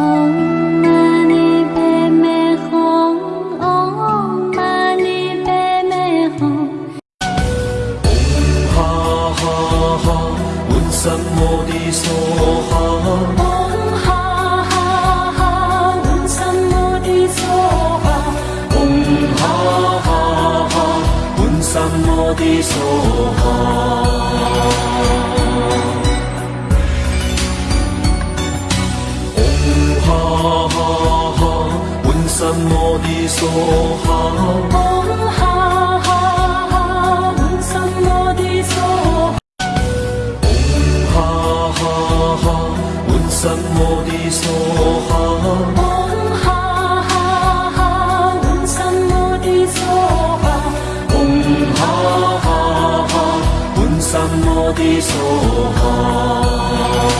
唵嘛呢呗咪吽，唵嘛咪嗡哈哈哈，摩哈，嗡哈哈哈，摩哈，嗡哈哈哈，摩哈。麼的說好。什么的说好？嗡哈哈哈，嗡什么的说好？嗡哈哈哈，嗡什么的说好？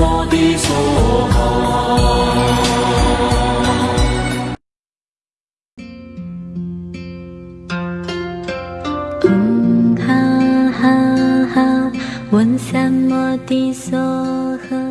我的娑诃，嗯，哈哈哈，问什摩的娑诃。